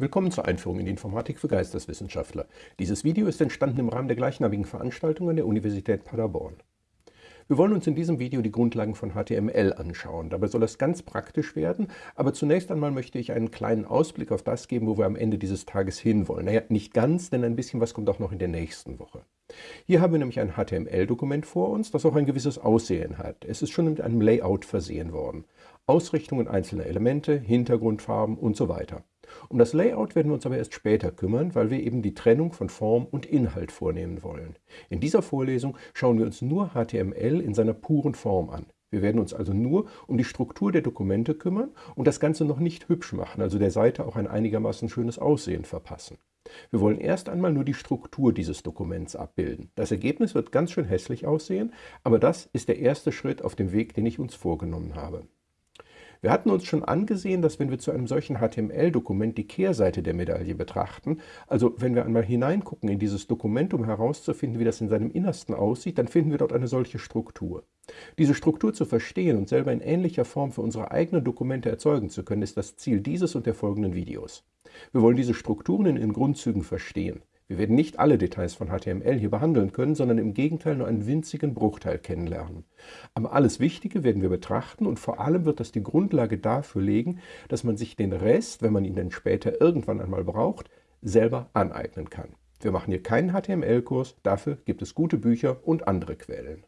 Willkommen zur Einführung in die Informatik für Geisteswissenschaftler. Dieses Video ist entstanden im Rahmen der gleichnamigen Veranstaltung an der Universität Paderborn. Wir wollen uns in diesem Video die Grundlagen von HTML anschauen. Dabei soll es ganz praktisch werden, aber zunächst einmal möchte ich einen kleinen Ausblick auf das geben, wo wir am Ende dieses Tages hinwollen. Naja, nicht ganz, denn ein bisschen was kommt auch noch in der nächsten Woche. Hier haben wir nämlich ein HTML-Dokument vor uns, das auch ein gewisses Aussehen hat. Es ist schon mit einem Layout versehen worden. Ausrichtungen einzelner Elemente, Hintergrundfarben und so weiter. Um das Layout werden wir uns aber erst später kümmern, weil wir eben die Trennung von Form und Inhalt vornehmen wollen. In dieser Vorlesung schauen wir uns nur HTML in seiner puren Form an. Wir werden uns also nur um die Struktur der Dokumente kümmern und das Ganze noch nicht hübsch machen, also der Seite auch ein einigermaßen schönes Aussehen verpassen. Wir wollen erst einmal nur die Struktur dieses Dokuments abbilden. Das Ergebnis wird ganz schön hässlich aussehen, aber das ist der erste Schritt auf dem Weg, den ich uns vorgenommen habe. Wir hatten uns schon angesehen, dass wenn wir zu einem solchen HTML-Dokument die Kehrseite der Medaille betrachten, also wenn wir einmal hineingucken in dieses Dokument, um herauszufinden, wie das in seinem Innersten aussieht, dann finden wir dort eine solche Struktur. Diese Struktur zu verstehen und selber in ähnlicher Form für unsere eigenen Dokumente erzeugen zu können, ist das Ziel dieses und der folgenden Videos. Wir wollen diese Strukturen in ihren Grundzügen verstehen. Wir werden nicht alle Details von HTML hier behandeln können, sondern im Gegenteil nur einen winzigen Bruchteil kennenlernen. Aber alles Wichtige werden wir betrachten und vor allem wird das die Grundlage dafür legen, dass man sich den Rest, wenn man ihn dann später irgendwann einmal braucht, selber aneignen kann. Wir machen hier keinen HTML-Kurs, dafür gibt es gute Bücher und andere Quellen.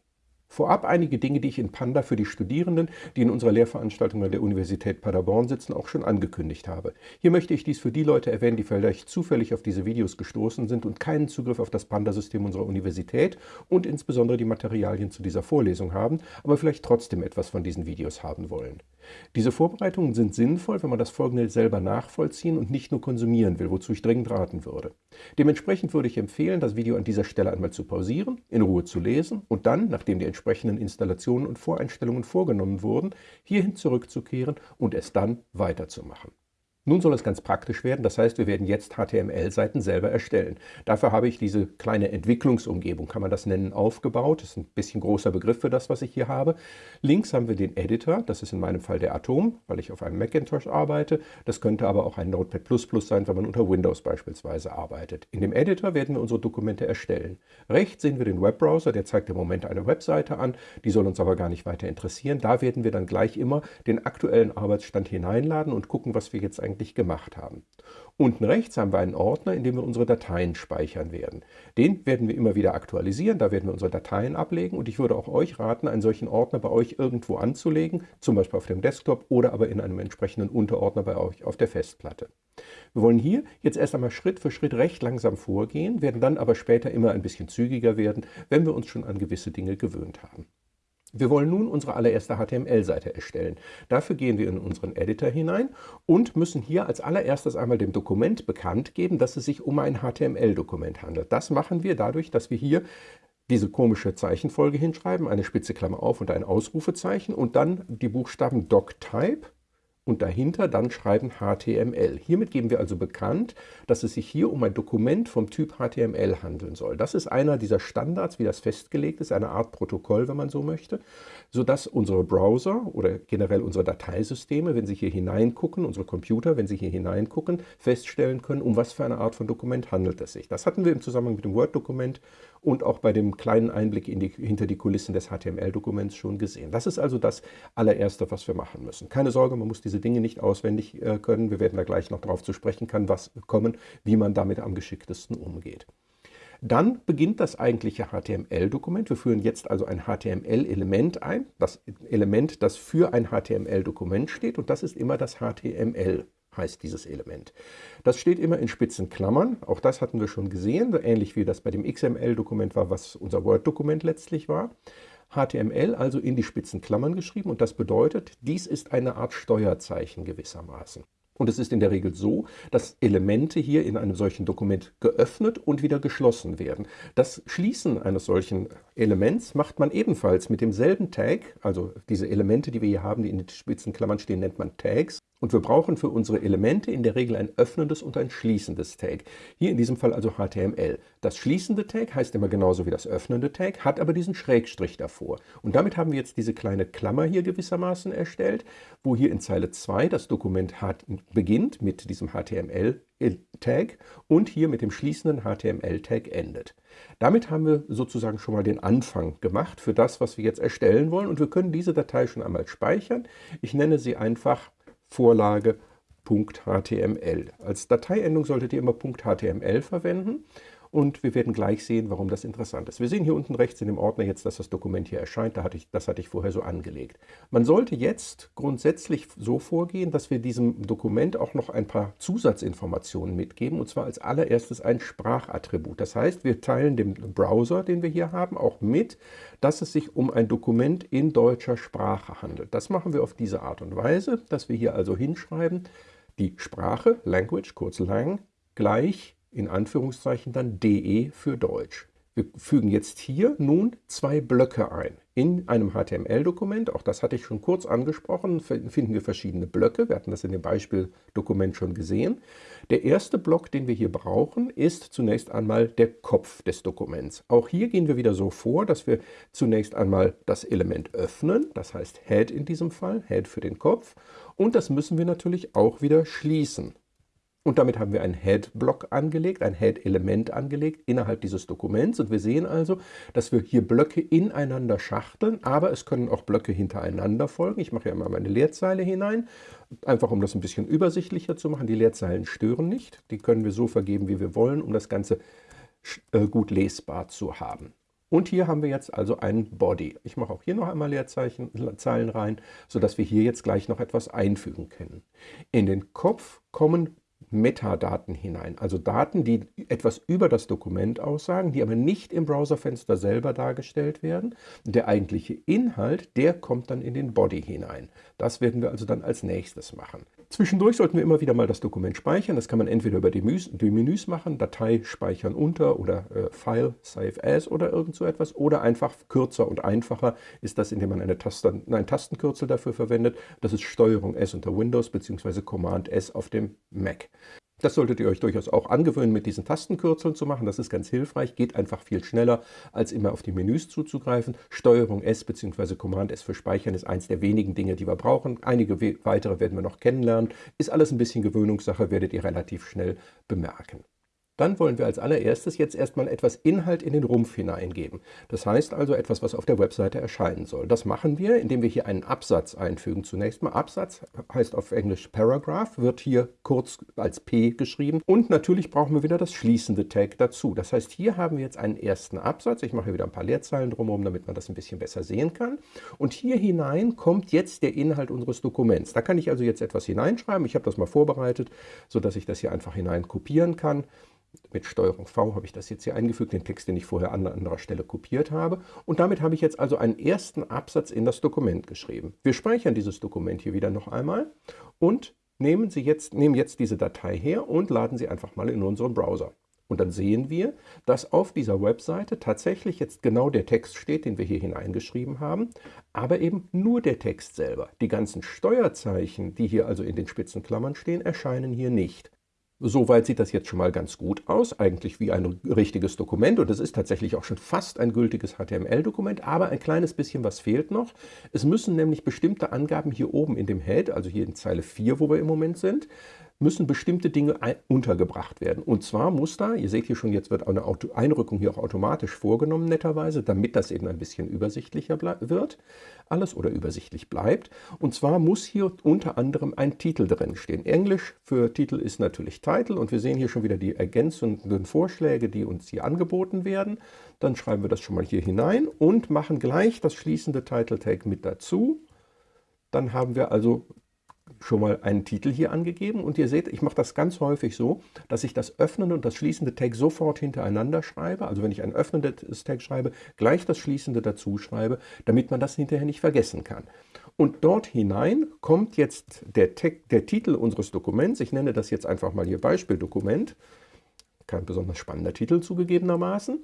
Vorab einige Dinge, die ich in Panda für die Studierenden, die in unserer Lehrveranstaltung an der Universität Paderborn sitzen, auch schon angekündigt habe. Hier möchte ich dies für die Leute erwähnen, die vielleicht zufällig auf diese Videos gestoßen sind und keinen Zugriff auf das Panda-System unserer Universität und insbesondere die Materialien zu dieser Vorlesung haben, aber vielleicht trotzdem etwas von diesen Videos haben wollen. Diese Vorbereitungen sind sinnvoll, wenn man das Folgende selber nachvollziehen und nicht nur konsumieren will, wozu ich dringend raten würde. Dementsprechend würde ich empfehlen, das Video an dieser Stelle einmal zu pausieren, in Ruhe zu lesen und dann, nachdem die entsprechenden Installationen und Voreinstellungen vorgenommen wurden, hierhin zurückzukehren und es dann weiterzumachen. Nun soll es ganz praktisch werden, das heißt, wir werden jetzt HTML-Seiten selber erstellen. Dafür habe ich diese kleine Entwicklungsumgebung, kann man das nennen, aufgebaut. Das ist ein bisschen großer Begriff für das, was ich hier habe. Links haben wir den Editor, das ist in meinem Fall der Atom, weil ich auf einem Macintosh arbeite. Das könnte aber auch ein Notepad++ sein, wenn man unter Windows beispielsweise arbeitet. In dem Editor werden wir unsere Dokumente erstellen. Rechts sehen wir den Webbrowser, der zeigt im Moment eine Webseite an, die soll uns aber gar nicht weiter interessieren. Da werden wir dann gleich immer den aktuellen Arbeitsstand hineinladen und gucken, was wir jetzt eigentlich eigentlich gemacht haben. Unten rechts haben wir einen Ordner, in dem wir unsere Dateien speichern werden. Den werden wir immer wieder aktualisieren, da werden wir unsere Dateien ablegen und ich würde auch euch raten, einen solchen Ordner bei euch irgendwo anzulegen, zum Beispiel auf dem Desktop oder aber in einem entsprechenden Unterordner bei euch auf der Festplatte. Wir wollen hier jetzt erst einmal Schritt für Schritt recht langsam vorgehen, werden dann aber später immer ein bisschen zügiger werden, wenn wir uns schon an gewisse Dinge gewöhnt haben. Wir wollen nun unsere allererste HTML-Seite erstellen. Dafür gehen wir in unseren Editor hinein und müssen hier als allererstes einmal dem Dokument bekannt geben, dass es sich um ein HTML-Dokument handelt. Das machen wir dadurch, dass wir hier diese komische Zeichenfolge hinschreiben, eine spitze Klammer auf und ein Ausrufezeichen und dann die Buchstaben doctype und dahinter dann schreiben HTML. Hiermit geben wir also bekannt, dass es sich hier um ein Dokument vom Typ HTML handeln soll. Das ist einer dieser Standards, wie das festgelegt ist, eine Art Protokoll, wenn man so möchte, sodass unsere Browser oder generell unsere Dateisysteme, wenn sie hier hineingucken, unsere Computer, wenn sie hier hineingucken, feststellen können, um was für eine Art von Dokument handelt es sich. Das hatten wir im Zusammenhang mit dem Word-Dokument und auch bei dem kleinen Einblick die, hinter die Kulissen des HTML-Dokuments schon gesehen. Das ist also das allererste, was wir machen müssen. Keine Sorge, man muss diese Dinge nicht auswendig äh, können. Wir werden da gleich noch darauf zu sprechen kann, was kommen, wie man damit am geschicktesten umgeht. Dann beginnt das eigentliche HTML-Dokument. Wir führen jetzt also ein HTML-Element ein, das Element, das für ein HTML-Dokument steht und das ist immer das HTML heißt dieses Element. Das steht immer in spitzen Klammern, auch das hatten wir schon gesehen, ähnlich wie das bei dem XML-Dokument war, was unser Word-Dokument letztlich war. HTML also in die spitzen Klammern geschrieben und das bedeutet, dies ist eine Art Steuerzeichen gewissermaßen. Und es ist in der Regel so, dass Elemente hier in einem solchen Dokument geöffnet und wieder geschlossen werden. Das Schließen eines solchen Elements macht man ebenfalls mit demselben Tag, also diese Elemente, die wir hier haben, die in den Spitzenklammern stehen, nennt man Tags. Und wir brauchen für unsere Elemente in der Regel ein öffnendes und ein schließendes Tag. Hier in diesem Fall also HTML. Das schließende Tag heißt immer genauso wie das öffnende Tag, hat aber diesen Schrägstrich davor. Und damit haben wir jetzt diese kleine Klammer hier gewissermaßen erstellt, wo hier in Zeile 2 das Dokument beginnt mit diesem HTML-Tag und hier mit dem schließenden HTML-Tag endet. Damit haben wir sozusagen schon mal den Anfang gemacht für das, was wir jetzt erstellen wollen. Und wir können diese Datei schon einmal speichern. Ich nenne sie einfach Vorlage.html. Als Dateiendung solltet ihr immer .html verwenden und wir werden gleich sehen, warum das interessant ist. Wir sehen hier unten rechts in dem Ordner jetzt, dass das Dokument hier erscheint. Da hatte ich, das hatte ich vorher so angelegt. Man sollte jetzt grundsätzlich so vorgehen, dass wir diesem Dokument auch noch ein paar Zusatzinformationen mitgeben, und zwar als allererstes ein Sprachattribut. Das heißt, wir teilen dem Browser, den wir hier haben, auch mit, dass es sich um ein Dokument in deutscher Sprache handelt. Das machen wir auf diese Art und Weise, dass wir hier also hinschreiben, die Sprache, Language, kurz lang, gleich in Anführungszeichen dann DE für Deutsch. Wir fügen jetzt hier nun zwei Blöcke ein. In einem HTML-Dokument, auch das hatte ich schon kurz angesprochen, finden wir verschiedene Blöcke. Wir hatten das in dem Beispieldokument schon gesehen. Der erste Block, den wir hier brauchen, ist zunächst einmal der Kopf des Dokuments. Auch hier gehen wir wieder so vor, dass wir zunächst einmal das Element öffnen, das heißt Head in diesem Fall, Head für den Kopf. Und das müssen wir natürlich auch wieder schließen. Und damit haben wir einen Head-Block angelegt, ein Head-Element angelegt innerhalb dieses Dokuments. Und wir sehen also, dass wir hier Blöcke ineinander schachteln, aber es können auch Blöcke hintereinander folgen. Ich mache ja mal meine Leerzeile hinein, einfach um das ein bisschen übersichtlicher zu machen. Die Leerzeilen stören nicht. Die können wir so vergeben, wie wir wollen, um das Ganze äh, gut lesbar zu haben. Und hier haben wir jetzt also einen Body. Ich mache auch hier noch einmal Leerzeichen, Zeilen rein, sodass wir hier jetzt gleich noch etwas einfügen können. In den Kopf kommen Metadaten hinein, also Daten, die etwas über das Dokument aussagen, die aber nicht im Browserfenster selber dargestellt werden. Der eigentliche Inhalt, der kommt dann in den Body hinein. Das werden wir also dann als nächstes machen. Zwischendurch sollten wir immer wieder mal das Dokument speichern. Das kann man entweder über die, Menüs, die Menüs machen, Datei speichern unter oder äh, File, Save As oder irgend so etwas. Oder einfach kürzer und einfacher ist das, indem man eine Taste, ein Tastenkürzel dafür verwendet. Das ist Steuerung S unter Windows bzw. Command S auf dem Mac. Das solltet ihr euch durchaus auch angewöhnen, mit diesen Tastenkürzeln zu machen. Das ist ganz hilfreich, geht einfach viel schneller, als immer auf die Menüs zuzugreifen. Steuerung S bzw. Command S für Speichern ist eins der wenigen Dinge, die wir brauchen. Einige weitere werden wir noch kennenlernen. Ist alles ein bisschen Gewöhnungssache, werdet ihr relativ schnell bemerken. Dann wollen wir als allererstes jetzt erstmal etwas Inhalt in den Rumpf hineingeben. Das heißt also etwas, was auf der Webseite erscheinen soll. Das machen wir, indem wir hier einen Absatz einfügen. Zunächst mal Absatz heißt auf Englisch Paragraph, wird hier kurz als P geschrieben. Und natürlich brauchen wir wieder das schließende Tag dazu. Das heißt, hier haben wir jetzt einen ersten Absatz. Ich mache hier wieder ein paar Leerzeilen drumherum, damit man das ein bisschen besser sehen kann. Und hier hinein kommt jetzt der Inhalt unseres Dokuments. Da kann ich also jetzt etwas hineinschreiben. Ich habe das mal vorbereitet, sodass ich das hier einfach hinein kopieren kann. Mit Steuerung V habe ich das jetzt hier eingefügt, den Text, den ich vorher an anderer Stelle kopiert habe. Und damit habe ich jetzt also einen ersten Absatz in das Dokument geschrieben. Wir speichern dieses Dokument hier wieder noch einmal und nehmen, Sie jetzt, nehmen jetzt diese Datei her und laden sie einfach mal in unseren Browser. Und dann sehen wir, dass auf dieser Webseite tatsächlich jetzt genau der Text steht, den wir hier hineingeschrieben haben, aber eben nur der Text selber. Die ganzen Steuerzeichen, die hier also in den Spitzenklammern stehen, erscheinen hier nicht. Soweit sieht das jetzt schon mal ganz gut aus, eigentlich wie ein richtiges Dokument und es ist tatsächlich auch schon fast ein gültiges HTML-Dokument, aber ein kleines bisschen was fehlt noch. Es müssen nämlich bestimmte Angaben hier oben in dem Head, also hier in Zeile 4, wo wir im Moment sind, müssen bestimmte Dinge untergebracht werden. Und zwar muss da, ihr seht hier schon, jetzt wird eine Einrückung hier auch automatisch vorgenommen, netterweise, damit das eben ein bisschen übersichtlicher wird, alles oder übersichtlich bleibt. Und zwar muss hier unter anderem ein Titel drin stehen. Englisch für Titel ist natürlich Title und wir sehen hier schon wieder die ergänzenden Vorschläge, die uns hier angeboten werden. Dann schreiben wir das schon mal hier hinein und machen gleich das schließende Title Tag mit dazu. Dann haben wir also schon mal einen Titel hier angegeben und ihr seht, ich mache das ganz häufig so, dass ich das öffnende und das schließende Tag sofort hintereinander schreibe. Also wenn ich ein öffnendes Tag schreibe, gleich das schließende dazu schreibe, damit man das hinterher nicht vergessen kann. Und dort hinein kommt jetzt der, Tag, der Titel unseres Dokuments. Ich nenne das jetzt einfach mal hier Beispieldokument. kein besonders spannender Titel zugegebenermaßen.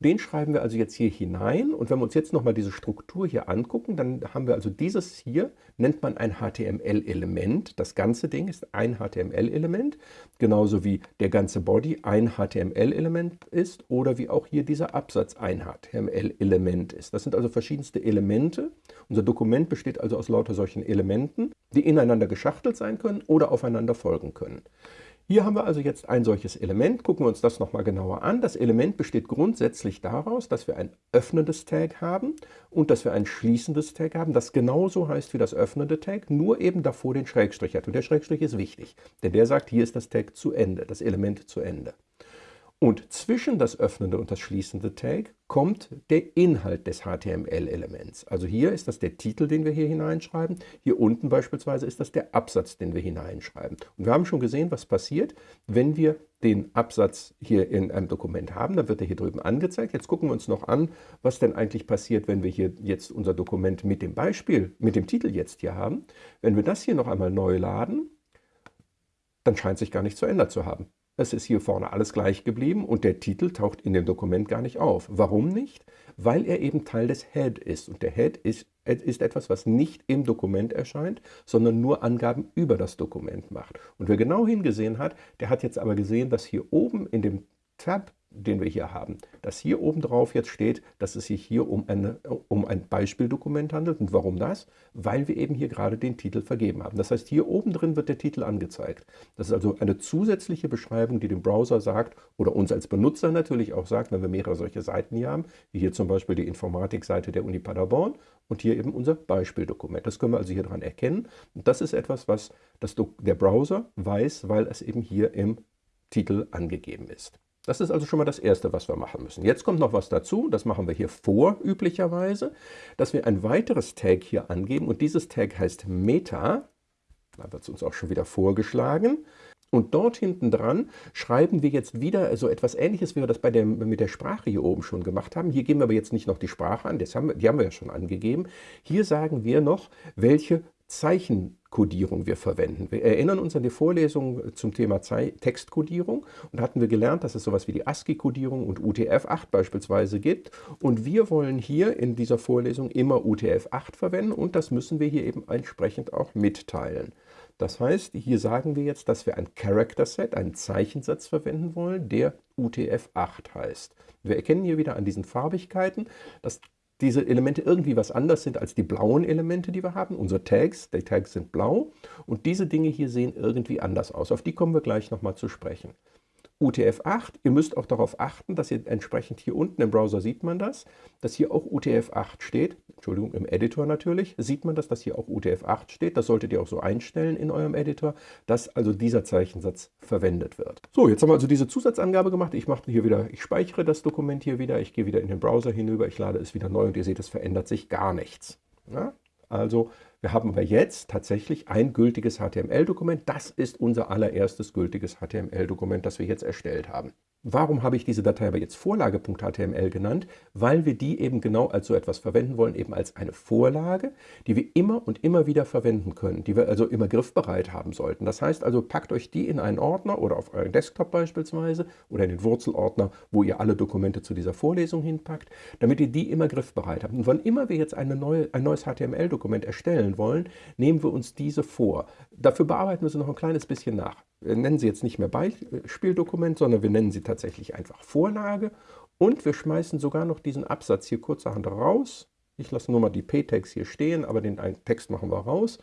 Den schreiben wir also jetzt hier hinein und wenn wir uns jetzt nochmal diese Struktur hier angucken, dann haben wir also dieses hier, nennt man ein HTML-Element. Das ganze Ding ist ein HTML-Element, genauso wie der ganze Body ein HTML-Element ist oder wie auch hier dieser Absatz ein HTML-Element ist. Das sind also verschiedenste Elemente. Unser Dokument besteht also aus lauter solchen Elementen, die ineinander geschachtelt sein können oder aufeinander folgen können. Hier haben wir also jetzt ein solches Element. Gucken wir uns das nochmal genauer an. Das Element besteht grundsätzlich daraus, dass wir ein öffnendes Tag haben und dass wir ein schließendes Tag haben, das genauso heißt wie das öffnende Tag, nur eben davor den Schrägstrich hat. Und der Schrägstrich ist wichtig, denn der sagt, hier ist das Tag zu Ende, das Element zu Ende. Und zwischen das öffnende und das schließende Tag kommt der Inhalt des HTML-Elements. Also hier ist das der Titel, den wir hier hineinschreiben. Hier unten beispielsweise ist das der Absatz, den wir hineinschreiben. Und wir haben schon gesehen, was passiert, wenn wir den Absatz hier in einem Dokument haben. Dann wird er hier drüben angezeigt. Jetzt gucken wir uns noch an, was denn eigentlich passiert, wenn wir hier jetzt unser Dokument mit dem Beispiel, mit dem Titel jetzt hier haben. Wenn wir das hier noch einmal neu laden, dann scheint sich gar nichts verändert zu haben. Es ist hier vorne alles gleich geblieben und der Titel taucht in dem Dokument gar nicht auf. Warum nicht? Weil er eben Teil des Head ist. Und der Head ist, ist etwas, was nicht im Dokument erscheint, sondern nur Angaben über das Dokument macht. Und wer genau hingesehen hat, der hat jetzt aber gesehen, dass hier oben in dem Tab den wir hier haben, dass hier oben drauf jetzt steht, dass es sich hier um, eine, um ein Beispieldokument handelt. Und warum das? Weil wir eben hier gerade den Titel vergeben haben. Das heißt, hier oben drin wird der Titel angezeigt. Das ist also eine zusätzliche Beschreibung, die dem Browser sagt oder uns als Benutzer natürlich auch sagt, wenn wir mehrere solche Seiten hier haben, wie hier zum Beispiel die Informatikseite der Uni Paderborn und hier eben unser Beispieldokument. Das können wir also hier dran erkennen. Und das ist etwas, was das, der Browser weiß, weil es eben hier im Titel angegeben ist. Das ist also schon mal das Erste, was wir machen müssen. Jetzt kommt noch was dazu, das machen wir hier vor üblicherweise, dass wir ein weiteres Tag hier angeben und dieses Tag heißt Meta. Da wird es uns auch schon wieder vorgeschlagen. Und dort hinten dran schreiben wir jetzt wieder so etwas Ähnliches, wie wir das bei der, mit der Sprache hier oben schon gemacht haben. Hier geben wir aber jetzt nicht noch die Sprache an, das haben die haben wir ja schon angegeben. Hier sagen wir noch, welche Zeichenkodierung wir verwenden. Wir erinnern uns an die Vorlesung zum Thema Textkodierung und hatten wir gelernt, dass es sowas wie die ASCII-Kodierung und UTF-8 beispielsweise gibt. Und wir wollen hier in dieser Vorlesung immer UTF-8 verwenden und das müssen wir hier eben entsprechend auch mitteilen. Das heißt, hier sagen wir jetzt, dass wir ein Character Set, einen Zeichensatz verwenden wollen, der UTF-8 heißt. Wir erkennen hier wieder an diesen Farbigkeiten, dass diese Elemente irgendwie was anders sind als die blauen Elemente, die wir haben. Unsere Tags, die Tags sind blau und diese Dinge hier sehen irgendwie anders aus. Auf die kommen wir gleich nochmal zu sprechen. UTF-8. Ihr müsst auch darauf achten, dass ihr entsprechend hier unten im Browser sieht man das, dass hier auch UTF-8 steht. Entschuldigung, im Editor natürlich sieht man das, dass hier auch UTF-8 steht. Das solltet ihr auch so einstellen in eurem Editor, dass also dieser Zeichensatz verwendet wird. So, jetzt haben wir also diese Zusatzangabe gemacht. Ich mache hier wieder, ich speichere das Dokument hier wieder, ich gehe wieder in den Browser hinüber, ich lade es wieder neu und ihr seht, es verändert sich gar nichts. Ja? Also wir haben aber jetzt tatsächlich ein gültiges HTML-Dokument. Das ist unser allererstes gültiges HTML-Dokument, das wir jetzt erstellt haben. Warum habe ich diese Datei aber jetzt Vorlage.html genannt? Weil wir die eben genau als so etwas verwenden wollen, eben als eine Vorlage, die wir immer und immer wieder verwenden können, die wir also immer griffbereit haben sollten. Das heißt also, packt euch die in einen Ordner oder auf euren Desktop beispielsweise oder in den Wurzelordner, wo ihr alle Dokumente zu dieser Vorlesung hinpackt, damit ihr die immer griffbereit habt. Und wann immer wir jetzt neue, ein neues HTML-Dokument erstellen wollen, nehmen wir uns diese vor. Dafür bearbeiten wir sie noch ein kleines bisschen nach. Wir nennen sie jetzt nicht mehr Beispieldokument, sondern wir nennen sie tatsächlich einfach Vorlage. Und wir schmeißen sogar noch diesen Absatz hier kurzerhand raus. Ich lasse nur mal die P-Tags hier stehen, aber den Text machen wir raus.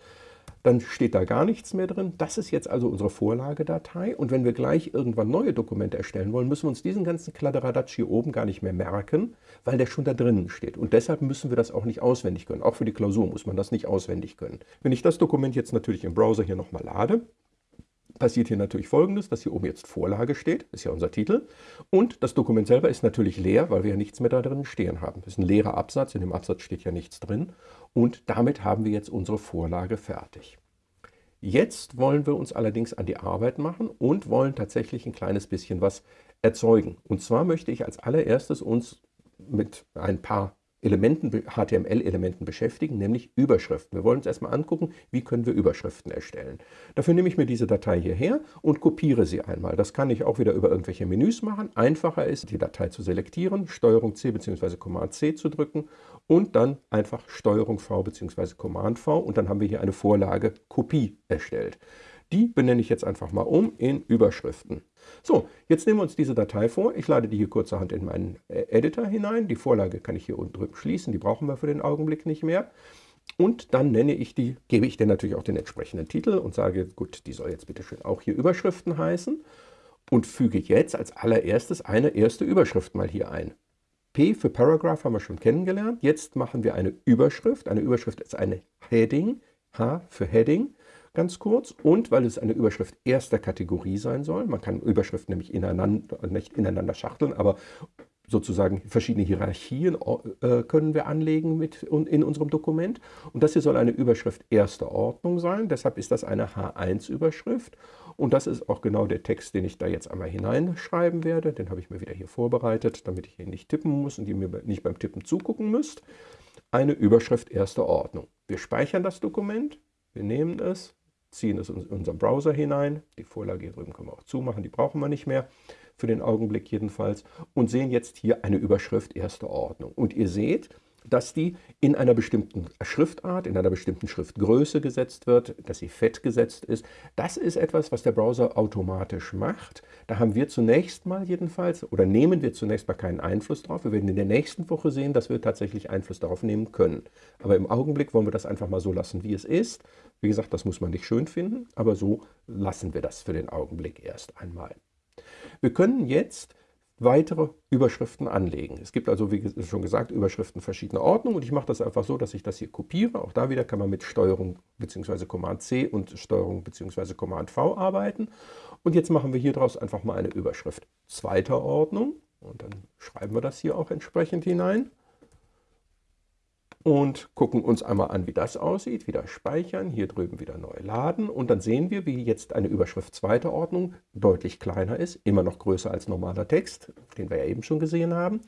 Dann steht da gar nichts mehr drin. Das ist jetzt also unsere Vorlagedatei. Und wenn wir gleich irgendwann neue Dokumente erstellen wollen, müssen wir uns diesen ganzen Kladderadatsch hier oben gar nicht mehr merken, weil der schon da drinnen steht. Und deshalb müssen wir das auch nicht auswendig können. Auch für die Klausur muss man das nicht auswendig können. Wenn ich das Dokument jetzt natürlich im Browser hier nochmal lade, passiert hier natürlich folgendes, dass hier oben jetzt Vorlage steht, ist ja unser Titel. Und das Dokument selber ist natürlich leer, weil wir ja nichts mehr da drin stehen haben. Das ist ein leerer Absatz, in dem Absatz steht ja nichts drin. Und damit haben wir jetzt unsere Vorlage fertig. Jetzt wollen wir uns allerdings an die Arbeit machen und wollen tatsächlich ein kleines bisschen was erzeugen. Und zwar möchte ich als allererstes uns mit ein paar Elementen, HTML-Elementen beschäftigen, nämlich Überschriften. Wir wollen uns erstmal angucken, wie können wir Überschriften erstellen. Dafür nehme ich mir diese Datei hierher und kopiere sie einmal. Das kann ich auch wieder über irgendwelche Menüs machen. Einfacher ist, die Datei zu selektieren, STRG C bzw. Command C zu drücken und dann einfach STRG V bzw. Command V und dann haben wir hier eine Vorlage Kopie erstellt. Die benenne ich jetzt einfach mal um in Überschriften. So, jetzt nehmen wir uns diese Datei vor. Ich lade die hier kurzerhand in meinen äh, Editor hinein. Die Vorlage kann ich hier unten drüben schließen. Die brauchen wir für den Augenblick nicht mehr. Und dann nenne ich die, gebe ich dir natürlich auch den entsprechenden Titel und sage, gut, die soll jetzt bitte schön auch hier Überschriften heißen. Und füge jetzt als allererstes eine erste Überschrift mal hier ein. P für Paragraph haben wir schon kennengelernt. Jetzt machen wir eine Überschrift. Eine Überschrift ist eine Heading. H für Heading ganz kurz. Und weil es eine Überschrift erster Kategorie sein soll, man kann Überschriften nämlich ineinander, nicht ineinander schachteln, aber sozusagen verschiedene Hierarchien äh, können wir anlegen mit, in unserem Dokument. Und das hier soll eine Überschrift erster Ordnung sein, deshalb ist das eine H1-Überschrift. Und das ist auch genau der Text, den ich da jetzt einmal hineinschreiben werde. Den habe ich mir wieder hier vorbereitet, damit ich hier nicht tippen muss und ihr mir nicht beim Tippen zugucken müsst. Eine Überschrift erster Ordnung. Wir speichern das Dokument, wir nehmen es, ziehen es in unseren Browser hinein. Die Vorlage hier drüben können wir auch zumachen, die brauchen wir nicht mehr, für den Augenblick jedenfalls. Und sehen jetzt hier eine Überschrift erster Ordnung. Und ihr seht, dass die in einer bestimmten Schriftart, in einer bestimmten Schriftgröße gesetzt wird, dass sie fett gesetzt ist. Das ist etwas, was der Browser automatisch macht. Da haben wir zunächst mal jedenfalls, oder nehmen wir zunächst mal keinen Einfluss drauf. Wir werden in der nächsten Woche sehen, dass wir tatsächlich Einfluss darauf nehmen können. Aber im Augenblick wollen wir das einfach mal so lassen, wie es ist. Wie gesagt, das muss man nicht schön finden, aber so lassen wir das für den Augenblick erst einmal. Wir können jetzt weitere Überschriften anlegen. Es gibt also, wie schon gesagt, Überschriften verschiedener Ordnung und ich mache das einfach so, dass ich das hier kopiere. Auch da wieder kann man mit Steuerung bzw. Command C und Steuerung bzw. Command V arbeiten. Und jetzt machen wir hier draus einfach mal eine Überschrift zweiter Ordnung und dann schreiben wir das hier auch entsprechend hinein und gucken uns einmal an, wie das aussieht. Wieder speichern, hier drüben wieder neu laden. Und dann sehen wir, wie jetzt eine Überschrift zweiter Ordnung deutlich kleiner ist, immer noch größer als normaler Text, den wir ja eben schon gesehen haben,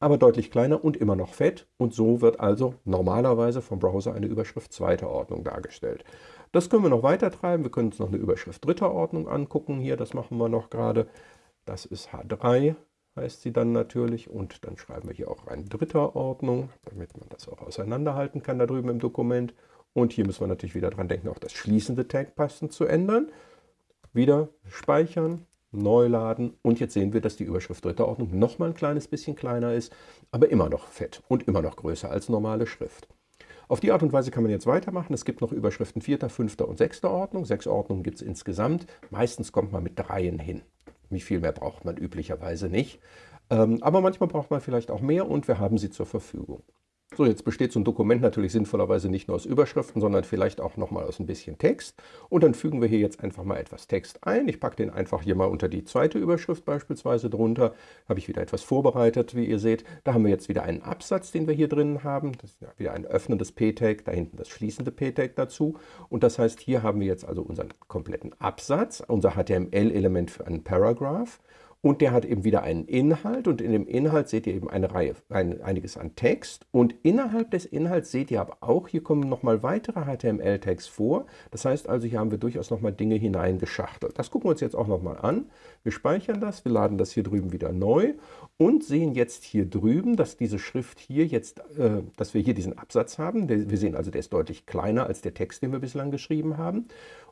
aber deutlich kleiner und immer noch fett. Und so wird also normalerweise vom Browser eine Überschrift zweiter Ordnung dargestellt. Das können wir noch weiter treiben, wir können uns noch eine Überschrift dritter Ordnung angucken, hier, das machen wir noch gerade, das ist H3, heißt sie dann natürlich. Und dann schreiben wir hier auch rein dritter Ordnung, damit man das auch auseinanderhalten kann da drüben im Dokument. Und hier müssen wir natürlich wieder dran denken, auch das schließende Tag passend zu ändern. Wieder speichern, neu laden und jetzt sehen wir, dass die Überschrift dritter Ordnung noch mal ein kleines bisschen kleiner ist, aber immer noch fett und immer noch größer als normale Schrift. Auf die Art und Weise kann man jetzt weitermachen. Es gibt noch Überschriften vierter, fünfter und sechster Ordnung. Sechs Ordnungen gibt es insgesamt. Meistens kommt man mit dreien hin. Viel mehr braucht man üblicherweise nicht. Ähm, aber manchmal braucht man vielleicht auch mehr und wir haben sie zur Verfügung. So, jetzt besteht so ein Dokument natürlich sinnvollerweise nicht nur aus Überschriften, sondern vielleicht auch nochmal aus ein bisschen Text. Und dann fügen wir hier jetzt einfach mal etwas Text ein. Ich packe den einfach hier mal unter die zweite Überschrift beispielsweise drunter. Habe ich wieder etwas vorbereitet, wie ihr seht. Da haben wir jetzt wieder einen Absatz, den wir hier drin haben. Das ist wieder ein öffnendes P-Tag, da hinten das schließende P-Tag dazu. Und das heißt, hier haben wir jetzt also unseren kompletten Absatz, unser HTML-Element für einen Paragraph. Und der hat eben wieder einen Inhalt und in dem Inhalt seht ihr eben eine Reihe, ein, einiges an Text. Und innerhalb des Inhalts seht ihr aber auch, hier kommen nochmal weitere HTML-Tags vor. Das heißt also, hier haben wir durchaus nochmal Dinge hineingeschachtelt. Das gucken wir uns jetzt auch nochmal an. Wir speichern das, wir laden das hier drüben wieder neu und sehen jetzt hier drüben, dass diese Schrift hier jetzt, äh, dass wir hier diesen Absatz haben. Wir sehen also, der ist deutlich kleiner als der Text, den wir bislang geschrieben haben.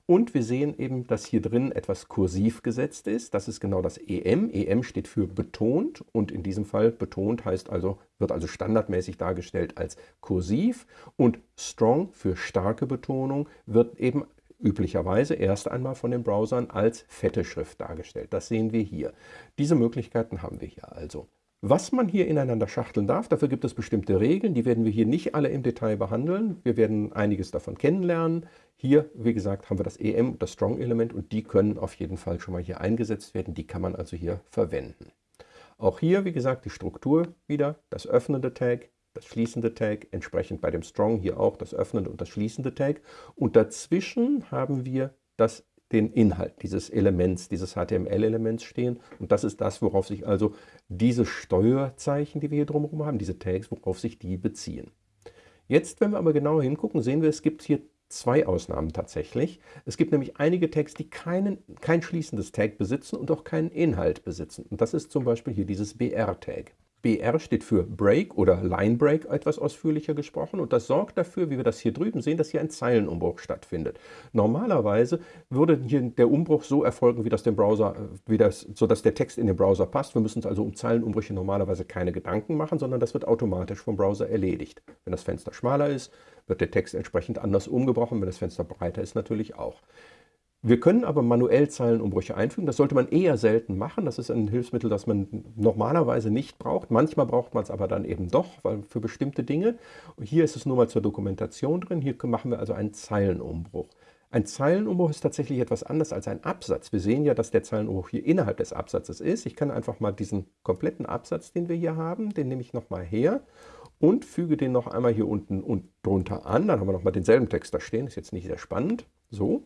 Und wir sehen eben, dass hier drin etwas kursiv gesetzt ist. Das ist genau das EM. EM steht für betont und in diesem Fall betont heißt also, wird also standardmäßig dargestellt als kursiv und strong für starke Betonung wird eben üblicherweise erst einmal von den Browsern als fette Schrift dargestellt. Das sehen wir hier. Diese Möglichkeiten haben wir hier also. Was man hier ineinander schachteln darf, dafür gibt es bestimmte Regeln, die werden wir hier nicht alle im Detail behandeln. Wir werden einiges davon kennenlernen. Hier, wie gesagt, haben wir das EM, das Strong-Element und die können auf jeden Fall schon mal hier eingesetzt werden. Die kann man also hier verwenden. Auch hier, wie gesagt, die Struktur wieder, das öffnende Tag, das schließende Tag, entsprechend bei dem Strong hier auch das öffnende und das schließende Tag. Und dazwischen haben wir das den Inhalt dieses Elements, dieses HTML-Elements stehen. Und das ist das, worauf sich also diese Steuerzeichen, die wir hier drumherum haben, diese Tags, worauf sich die beziehen. Jetzt, wenn wir aber genauer hingucken, sehen wir, es gibt hier zwei Ausnahmen tatsächlich. Es gibt nämlich einige Tags, die keinen, kein schließendes Tag besitzen und auch keinen Inhalt besitzen. Und das ist zum Beispiel hier dieses BR-Tag. BR steht für Break oder Line Break etwas ausführlicher gesprochen und das sorgt dafür, wie wir das hier drüben sehen, dass hier ein Zeilenumbruch stattfindet. Normalerweise würde hier der Umbruch so erfolgen, wie das dem Browser, wie das, sodass der Text in den Browser passt. Wir müssen uns also um Zeilenumbrüche normalerweise keine Gedanken machen, sondern das wird automatisch vom Browser erledigt. Wenn das Fenster schmaler ist, wird der Text entsprechend anders umgebrochen, wenn das Fenster breiter ist natürlich auch. Wir können aber manuell Zeilenumbrüche einfügen. Das sollte man eher selten machen. Das ist ein Hilfsmittel, das man normalerweise nicht braucht. Manchmal braucht man es aber dann eben doch, weil für bestimmte Dinge. Hier ist es nur mal zur Dokumentation drin. Hier machen wir also einen Zeilenumbruch. Ein Zeilenumbruch ist tatsächlich etwas anderes als ein Absatz. Wir sehen ja, dass der Zeilenumbruch hier innerhalb des Absatzes ist. Ich kann einfach mal diesen kompletten Absatz, den wir hier haben, den nehme ich nochmal her und füge den noch einmal hier unten und drunter an. Dann haben wir nochmal denselben Text da stehen. Ist jetzt nicht sehr spannend. So.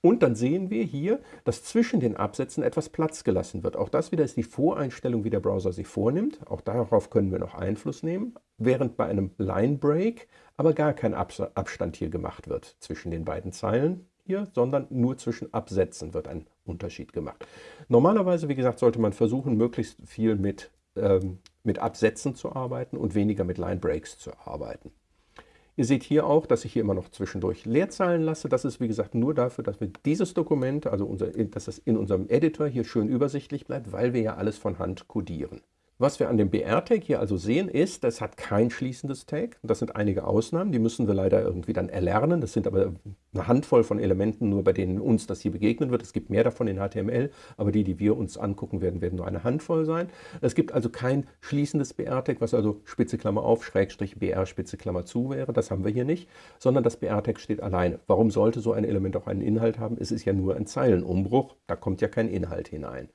Und dann sehen wir hier, dass zwischen den Absätzen etwas Platz gelassen wird. Auch das wieder ist die Voreinstellung, wie der Browser sie vornimmt. Auch darauf können wir noch Einfluss nehmen, während bei einem Line Break aber gar kein Abstand hier gemacht wird zwischen den beiden Zeilen hier, sondern nur zwischen Absätzen wird ein Unterschied gemacht. Normalerweise, wie gesagt, sollte man versuchen, möglichst viel mit, ähm, mit Absätzen zu arbeiten und weniger mit Line Breaks zu arbeiten. Ihr seht hier auch, dass ich hier immer noch zwischendurch Leerzeilen lasse. Das ist wie gesagt nur dafür, dass wir dieses Dokument, also unser, dass es in unserem Editor hier schön übersichtlich bleibt, weil wir ja alles von Hand codieren. Was wir an dem BR-Tag hier also sehen, ist, es hat kein schließendes Tag. Das sind einige Ausnahmen, die müssen wir leider irgendwie dann erlernen. Das sind aber eine Handvoll von Elementen, nur bei denen uns das hier begegnen wird. Es gibt mehr davon in HTML, aber die, die wir uns angucken werden, werden nur eine Handvoll sein. Es gibt also kein schließendes BR-Tag, was also Spitze Klammer auf, Schrägstrich BR, Spitze Klammer zu wäre. Das haben wir hier nicht, sondern das BR-Tag steht alleine. Warum sollte so ein Element auch einen Inhalt haben? Es ist ja nur ein Zeilenumbruch, da kommt ja kein Inhalt hinein.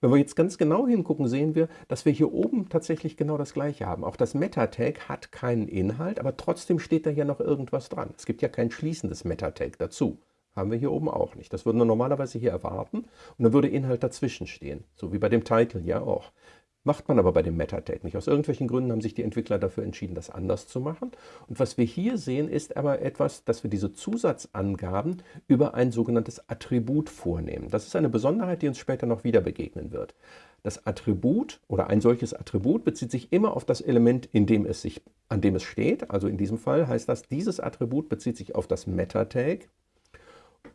Wenn wir jetzt ganz genau hingucken, sehen wir, dass wir hier oben tatsächlich genau das gleiche haben. Auch das Meta-Tag hat keinen Inhalt, aber trotzdem steht da ja noch irgendwas dran. Es gibt ja kein schließendes Meta-Tag dazu. Haben wir hier oben auch nicht. Das würden wir normalerweise hier erwarten und dann würde Inhalt dazwischen stehen, so wie bei dem Title ja auch. Macht man aber bei dem Metadate nicht. Aus irgendwelchen Gründen haben sich die Entwickler dafür entschieden, das anders zu machen. Und was wir hier sehen, ist aber etwas, dass wir diese Zusatzangaben über ein sogenanntes Attribut vornehmen. Das ist eine Besonderheit, die uns später noch wieder begegnen wird. Das Attribut oder ein solches Attribut bezieht sich immer auf das Element, in dem es sich, an dem es steht. Also in diesem Fall heißt das, dieses Attribut bezieht sich auf das Meta-Tag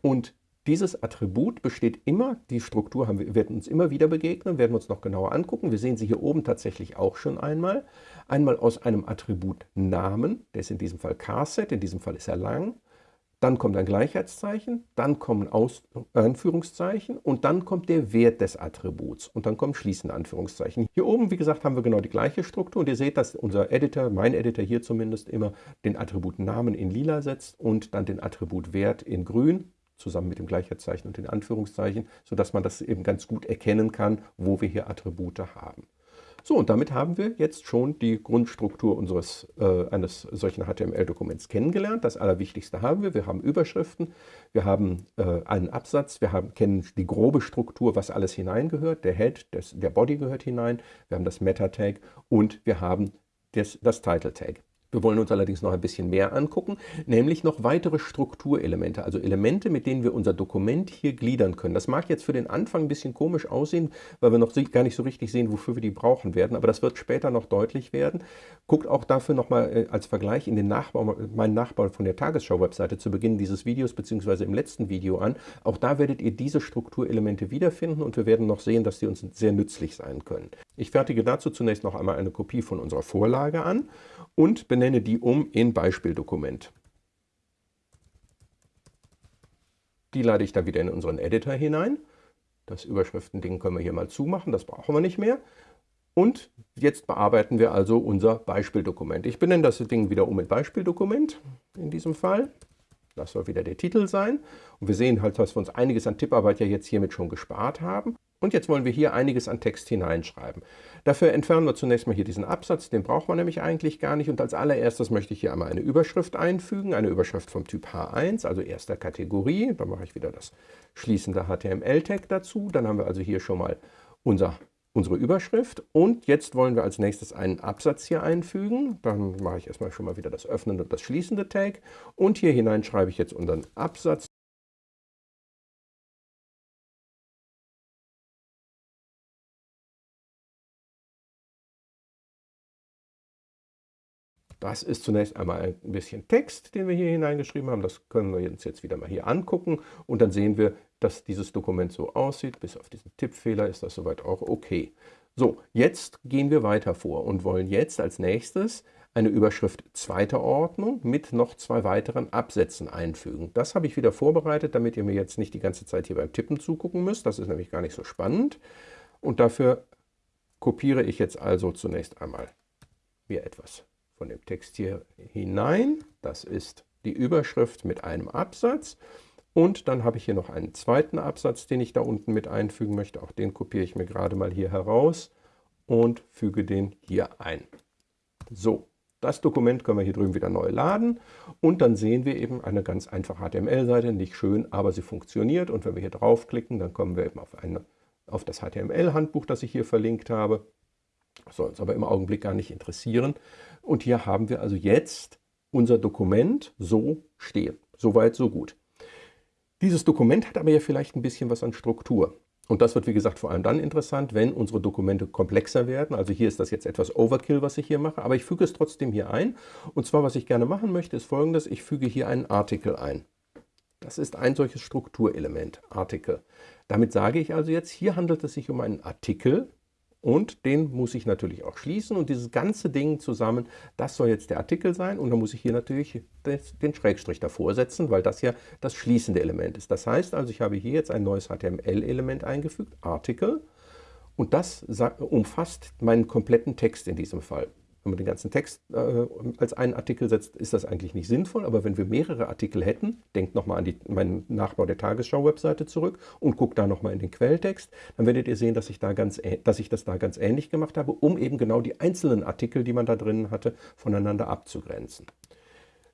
und dieses Attribut besteht immer, die Struktur haben wir, wird uns immer wieder begegnen, werden wir uns noch genauer angucken. Wir sehen sie hier oben tatsächlich auch schon einmal. Einmal aus einem Attribut Namen, der ist in diesem Fall Carset, in diesem Fall ist er lang. Dann kommt ein Gleichheitszeichen, dann kommen Aus Anführungszeichen und dann kommt der Wert des Attributs und dann kommen schließende Anführungszeichen. Hier oben, wie gesagt, haben wir genau die gleiche Struktur und ihr seht, dass unser Editor, mein Editor hier zumindest, immer den Attribut Namen in lila setzt und dann den Attribut Wert in grün zusammen mit dem Gleichheitszeichen und den Anführungszeichen, sodass man das eben ganz gut erkennen kann, wo wir hier Attribute haben. So, und damit haben wir jetzt schon die Grundstruktur unseres, äh, eines solchen HTML-Dokuments kennengelernt. Das Allerwichtigste haben wir. Wir haben Überschriften, wir haben äh, einen Absatz, wir haben, kennen die grobe Struktur, was alles hineingehört. Der Head, das, der Body gehört hinein, wir haben das Meta-Tag und wir haben das, das Title-Tag. Wir wollen uns allerdings noch ein bisschen mehr angucken, nämlich noch weitere Strukturelemente, also Elemente, mit denen wir unser Dokument hier gliedern können. Das mag jetzt für den Anfang ein bisschen komisch aussehen, weil wir noch gar nicht so richtig sehen, wofür wir die brauchen werden, aber das wird später noch deutlich werden. Guckt auch dafür nochmal äh, als Vergleich in den Nachbau, meinen Nachbau von der Tagesschau-Webseite zu Beginn dieses Videos bzw. im letzten Video an. Auch da werdet ihr diese Strukturelemente wiederfinden und wir werden noch sehen, dass die uns sehr nützlich sein können. Ich fertige dazu zunächst noch einmal eine Kopie von unserer Vorlage an und benenne die um in Beispieldokument. Die lade ich dann wieder in unseren Editor hinein. Das Überschriftending können wir hier mal zumachen, das brauchen wir nicht mehr. Und jetzt bearbeiten wir also unser Beispieldokument. Ich benenne das Ding wieder um in Beispieldokument in diesem Fall. Das soll wieder der Titel sein. Und wir sehen halt, dass wir uns einiges an Tipparbeit ja jetzt hiermit schon gespart haben. Und jetzt wollen wir hier einiges an Text hineinschreiben. Dafür entfernen wir zunächst mal hier diesen Absatz, den braucht man nämlich eigentlich gar nicht. Und als allererstes möchte ich hier einmal eine Überschrift einfügen, eine Überschrift vom Typ H1, also erster Kategorie. Da mache ich wieder das schließende HTML-Tag dazu. Dann haben wir also hier schon mal unser, unsere Überschrift. Und jetzt wollen wir als nächstes einen Absatz hier einfügen. Dann mache ich erstmal schon mal wieder das öffnende und das schließende Tag. Und hier hinein schreibe ich jetzt unseren Absatz. Das ist zunächst einmal ein bisschen Text, den wir hier hineingeschrieben haben. Das können wir uns jetzt wieder mal hier angucken. Und dann sehen wir, dass dieses Dokument so aussieht. Bis auf diesen Tippfehler ist das soweit auch okay. So, jetzt gehen wir weiter vor und wollen jetzt als nächstes eine Überschrift zweiter Ordnung mit noch zwei weiteren Absätzen einfügen. Das habe ich wieder vorbereitet, damit ihr mir jetzt nicht die ganze Zeit hier beim Tippen zugucken müsst. Das ist nämlich gar nicht so spannend. Und dafür kopiere ich jetzt also zunächst einmal mir etwas von dem Text hier hinein. Das ist die Überschrift mit einem Absatz. Und dann habe ich hier noch einen zweiten Absatz, den ich da unten mit einfügen möchte. Auch den kopiere ich mir gerade mal hier heraus und füge den hier ein. So, das Dokument können wir hier drüben wieder neu laden und dann sehen wir eben eine ganz einfache HTML-Seite, nicht schön, aber sie funktioniert und wenn wir hier draufklicken, dann kommen wir eben auf, eine, auf das HTML-Handbuch, das ich hier verlinkt habe. Soll uns aber im Augenblick gar nicht interessieren. Und hier haben wir also jetzt unser Dokument so stehen. Soweit, so gut. Dieses Dokument hat aber ja vielleicht ein bisschen was an Struktur. Und das wird, wie gesagt, vor allem dann interessant, wenn unsere Dokumente komplexer werden. Also hier ist das jetzt etwas Overkill, was ich hier mache, aber ich füge es trotzdem hier ein. Und zwar, was ich gerne machen möchte, ist folgendes. Ich füge hier einen Artikel ein. Das ist ein solches Strukturelement, Artikel. Damit sage ich also jetzt, hier handelt es sich um einen Artikel, und den muss ich natürlich auch schließen und dieses ganze Ding zusammen, das soll jetzt der Artikel sein und dann muss ich hier natürlich den Schrägstrich davor setzen, weil das ja das schließende Element ist. Das heißt also, ich habe hier jetzt ein neues HTML-Element eingefügt, Artikel, und das umfasst meinen kompletten Text in diesem Fall. Wenn man den ganzen Text äh, als einen Artikel setzt, ist das eigentlich nicht sinnvoll. Aber wenn wir mehrere Artikel hätten, denkt nochmal an die, meinen Nachbau der Tagesschau-Webseite zurück und guckt da nochmal in den Quelltext, dann werdet ihr sehen, dass ich, da ganz, dass ich das da ganz ähnlich gemacht habe, um eben genau die einzelnen Artikel, die man da drin hatte, voneinander abzugrenzen.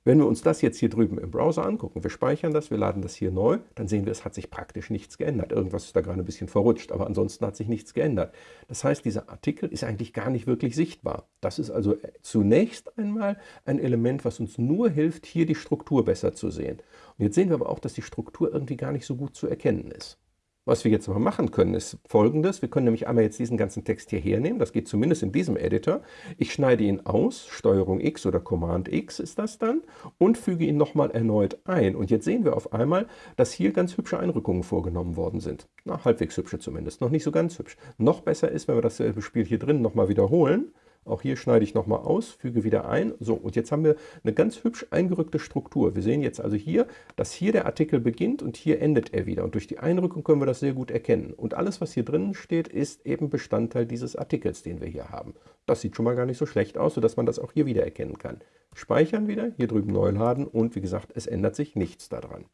Wenn wir uns das jetzt hier drüben im Browser angucken, wir speichern das, wir laden das hier neu, dann sehen wir, es hat sich praktisch nichts geändert. Irgendwas ist da gerade ein bisschen verrutscht, aber ansonsten hat sich nichts geändert. Das heißt, dieser Artikel ist eigentlich gar nicht wirklich sichtbar. Das ist also zunächst einmal ein Element, was uns nur hilft, hier die Struktur besser zu sehen. Und jetzt sehen wir aber auch, dass die Struktur irgendwie gar nicht so gut zu erkennen ist. Was wir jetzt aber machen können, ist folgendes. Wir können nämlich einmal jetzt diesen ganzen Text hier hernehmen. Das geht zumindest in diesem Editor. Ich schneide ihn aus, Steuerung X oder Command X ist das dann, und füge ihn nochmal erneut ein. Und jetzt sehen wir auf einmal, dass hier ganz hübsche Einrückungen vorgenommen worden sind. Na, halbwegs hübsche zumindest, noch nicht so ganz hübsch. Noch besser ist, wenn wir dasselbe Spiel hier drin nochmal wiederholen. Auch hier schneide ich nochmal aus, füge wieder ein. So, und jetzt haben wir eine ganz hübsch eingerückte Struktur. Wir sehen jetzt also hier, dass hier der Artikel beginnt und hier endet er wieder. Und durch die Einrückung können wir das sehr gut erkennen. Und alles, was hier drin steht, ist eben Bestandteil dieses Artikels, den wir hier haben. Das sieht schon mal gar nicht so schlecht aus, sodass man das auch hier wieder erkennen kann. Speichern wieder, hier drüben neu laden und wie gesagt, es ändert sich nichts daran.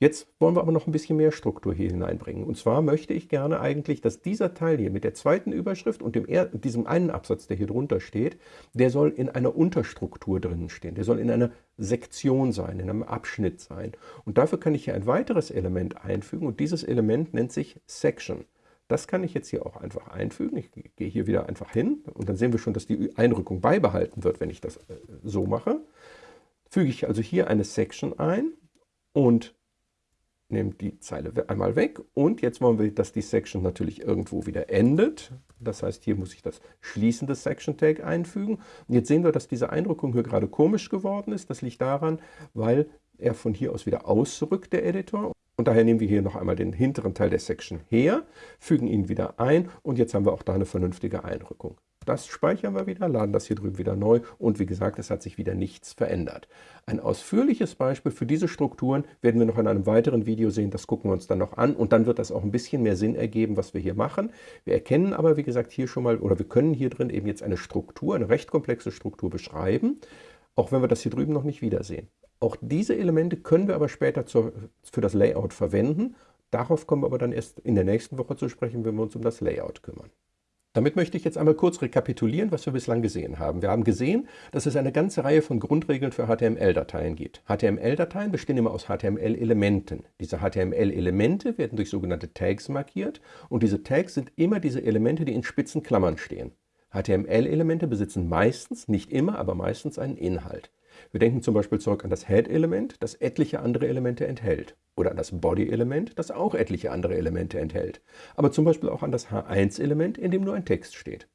Jetzt wollen wir aber noch ein bisschen mehr Struktur hier hineinbringen. Und zwar möchte ich gerne eigentlich, dass dieser Teil hier mit der zweiten Überschrift und dem diesem einen Absatz, der hier drunter steht, der soll in einer Unterstruktur drinnen stehen. Der soll in einer Sektion sein, in einem Abschnitt sein. Und dafür kann ich hier ein weiteres Element einfügen und dieses Element nennt sich Section. Das kann ich jetzt hier auch einfach einfügen. Ich gehe hier wieder einfach hin und dann sehen wir schon, dass die Einrückung beibehalten wird, wenn ich das äh, so mache. Füge ich also hier eine Section ein und nehme die Zeile einmal weg und jetzt wollen wir, dass die Section natürlich irgendwo wieder endet. Das heißt, hier muss ich das schließende Section Tag einfügen. Und jetzt sehen wir, dass diese Eindrückung hier gerade komisch geworden ist. Das liegt daran, weil er von hier aus wieder ausrückt, der Editor. Und daher nehmen wir hier noch einmal den hinteren Teil der Section her, fügen ihn wieder ein und jetzt haben wir auch da eine vernünftige Einrückung. Das speichern wir wieder, laden das hier drüben wieder neu und wie gesagt, es hat sich wieder nichts verändert. Ein ausführliches Beispiel für diese Strukturen werden wir noch in einem weiteren Video sehen, das gucken wir uns dann noch an und dann wird das auch ein bisschen mehr Sinn ergeben, was wir hier machen. Wir erkennen aber, wie gesagt, hier schon mal, oder wir können hier drin eben jetzt eine Struktur, eine recht komplexe Struktur beschreiben, auch wenn wir das hier drüben noch nicht wiedersehen. Auch diese Elemente können wir aber später zur, für das Layout verwenden Darauf kommen wir aber dann erst in der nächsten Woche zu sprechen, wenn wir uns um das Layout kümmern. Damit möchte ich jetzt einmal kurz rekapitulieren, was wir bislang gesehen haben. Wir haben gesehen, dass es eine ganze Reihe von Grundregeln für HTML-Dateien gibt. HTML-Dateien bestehen immer aus HTML-Elementen. Diese HTML-Elemente werden durch sogenannte Tags markiert und diese Tags sind immer diese Elemente, die in spitzen Klammern stehen. HTML-Elemente besitzen meistens, nicht immer, aber meistens einen Inhalt. Wir denken zum Beispiel zurück an das Head-Element, das etliche andere Elemente enthält. Oder an das Body-Element, das auch etliche andere Elemente enthält. Aber zum Beispiel auch an das H1-Element, in dem nur ein Text steht.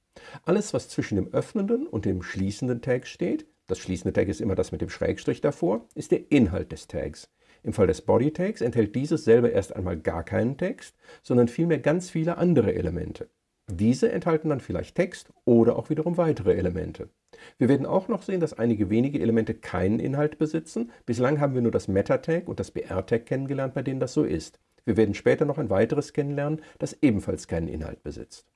Alles, was zwischen dem öffnenden und dem schließenden Tag steht, das schließende Tag ist immer das mit dem Schrägstrich davor, ist der Inhalt des Tags. Im Fall des Body-Tags enthält dieses selber erst einmal gar keinen Text, sondern vielmehr ganz viele andere Elemente. Diese enthalten dann vielleicht Text oder auch wiederum weitere Elemente. Wir werden auch noch sehen, dass einige wenige Elemente keinen Inhalt besitzen. Bislang haben wir nur das Meta-Tag und das BR-Tag kennengelernt, bei denen das so ist. Wir werden später noch ein weiteres kennenlernen, das ebenfalls keinen Inhalt besitzt.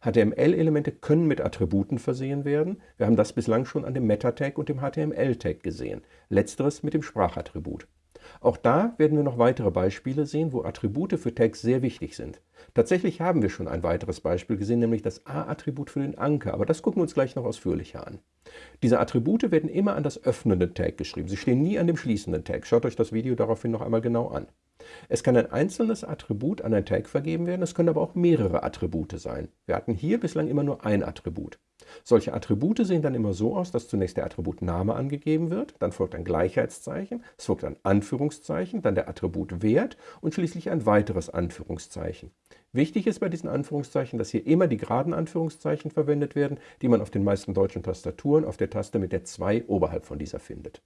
HTML-Elemente können mit Attributen versehen werden. Wir haben das bislang schon an dem Meta-Tag und dem HTML-Tag gesehen. Letzteres mit dem Sprachattribut. Auch da werden wir noch weitere Beispiele sehen, wo Attribute für Tags sehr wichtig sind. Tatsächlich haben wir schon ein weiteres Beispiel gesehen, nämlich das A-Attribut für den Anker, aber das gucken wir uns gleich noch ausführlicher an. Diese Attribute werden immer an das öffnende Tag geschrieben. Sie stehen nie an dem schließenden Tag. Schaut euch das Video daraufhin noch einmal genau an. Es kann ein einzelnes Attribut an ein Tag vergeben werden, es können aber auch mehrere Attribute sein. Wir hatten hier bislang immer nur ein Attribut. Solche Attribute sehen dann immer so aus, dass zunächst der Attributname angegeben wird, dann folgt ein Gleichheitszeichen, es folgt ein Anführungszeichen, dann der Attributwert und schließlich ein weiteres Anführungszeichen. Wichtig ist bei diesen Anführungszeichen, dass hier immer die geraden Anführungszeichen verwendet werden, die man auf den meisten deutschen Tastaturen auf der Taste mit der 2 oberhalb von dieser findet.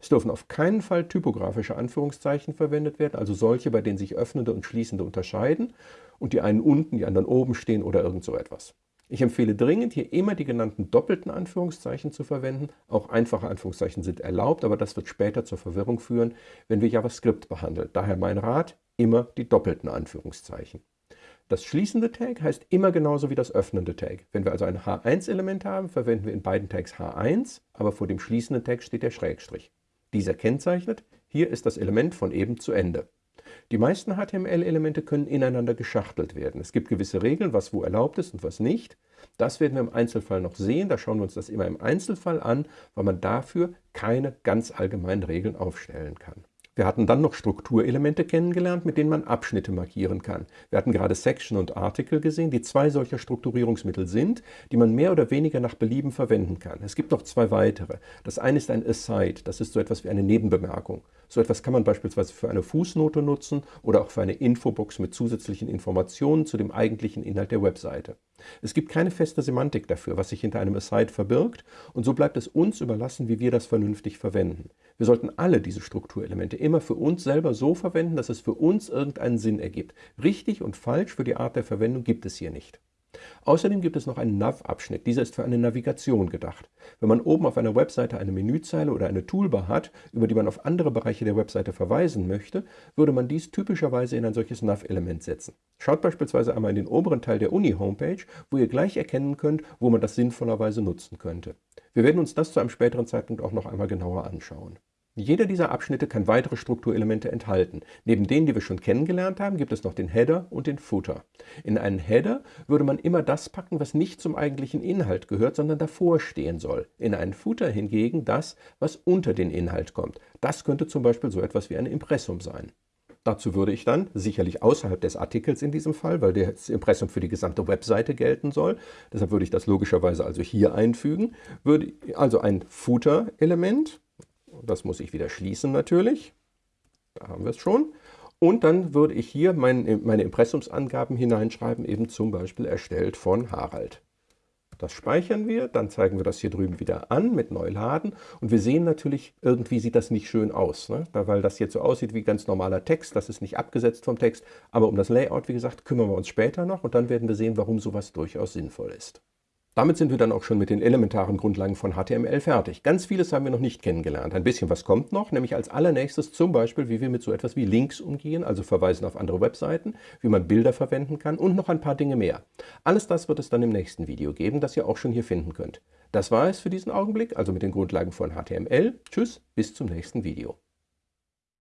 Es dürfen auf keinen Fall typografische Anführungszeichen verwendet werden, also solche, bei denen sich öffnende und schließende unterscheiden und die einen unten, die anderen oben stehen oder irgend so etwas. Ich empfehle dringend, hier immer die genannten doppelten Anführungszeichen zu verwenden. Auch einfache Anführungszeichen sind erlaubt, aber das wird später zur Verwirrung führen, wenn wir JavaScript behandeln. Daher mein Rat, immer die doppelten Anführungszeichen. Das schließende Tag heißt immer genauso wie das öffnende Tag. Wenn wir also ein H1-Element haben, verwenden wir in beiden Tags H1, aber vor dem schließenden Tag steht der Schrägstrich. Dieser kennzeichnet, hier ist das Element von eben zu Ende. Die meisten HTML-Elemente können ineinander geschachtelt werden. Es gibt gewisse Regeln, was wo erlaubt ist und was nicht. Das werden wir im Einzelfall noch sehen. Da schauen wir uns das immer im Einzelfall an, weil man dafür keine ganz allgemeinen Regeln aufstellen kann. Wir hatten dann noch Strukturelemente kennengelernt, mit denen man Abschnitte markieren kann. Wir hatten gerade Section und Article gesehen, die zwei solcher Strukturierungsmittel sind, die man mehr oder weniger nach Belieben verwenden kann. Es gibt noch zwei weitere. Das eine ist ein Aside, das ist so etwas wie eine Nebenbemerkung. So etwas kann man beispielsweise für eine Fußnote nutzen oder auch für eine Infobox mit zusätzlichen Informationen zu dem eigentlichen Inhalt der Webseite. Es gibt keine feste Semantik dafür, was sich hinter einem Aside verbirgt und so bleibt es uns überlassen, wie wir das vernünftig verwenden. Wir sollten alle diese Strukturelemente immer für uns selber so verwenden, dass es für uns irgendeinen Sinn ergibt. Richtig und falsch für die Art der Verwendung gibt es hier nicht. Außerdem gibt es noch einen Nav-Abschnitt. Dieser ist für eine Navigation gedacht. Wenn man oben auf einer Webseite eine Menüzeile oder eine Toolbar hat, über die man auf andere Bereiche der Webseite verweisen möchte, würde man dies typischerweise in ein solches Nav-Element setzen. Schaut beispielsweise einmal in den oberen Teil der Uni-Homepage, wo ihr gleich erkennen könnt, wo man das sinnvollerweise nutzen könnte. Wir werden uns das zu einem späteren Zeitpunkt auch noch einmal genauer anschauen. Jeder dieser Abschnitte kann weitere Strukturelemente enthalten. Neben denen, die wir schon kennengelernt haben, gibt es noch den Header und den Footer. In einen Header würde man immer das packen, was nicht zum eigentlichen Inhalt gehört, sondern davor stehen soll. In einen Footer hingegen das, was unter den Inhalt kommt. Das könnte zum Beispiel so etwas wie ein Impressum sein. Dazu würde ich dann, sicherlich außerhalb des Artikels in diesem Fall, weil das Impressum für die gesamte Webseite gelten soll, deshalb würde ich das logischerweise also hier einfügen, würde also ein Footer-Element, das muss ich wieder schließen natürlich. Da haben wir es schon. Und dann würde ich hier mein, meine Impressumsangaben hineinschreiben, eben zum Beispiel erstellt von Harald. Das speichern wir, dann zeigen wir das hier drüben wieder an mit Neuladen und wir sehen natürlich, irgendwie sieht das nicht schön aus, ne? weil das jetzt so aussieht wie ganz normaler Text, das ist nicht abgesetzt vom Text, aber um das Layout, wie gesagt, kümmern wir uns später noch und dann werden wir sehen, warum sowas durchaus sinnvoll ist. Damit sind wir dann auch schon mit den elementaren Grundlagen von HTML fertig. Ganz vieles haben wir noch nicht kennengelernt. Ein bisschen was kommt noch, nämlich als allernächstes zum Beispiel, wie wir mit so etwas wie Links umgehen, also Verweisen auf andere Webseiten, wie man Bilder verwenden kann und noch ein paar Dinge mehr. Alles das wird es dann im nächsten Video geben, das ihr auch schon hier finden könnt. Das war es für diesen Augenblick, also mit den Grundlagen von HTML. Tschüss, bis zum nächsten Video.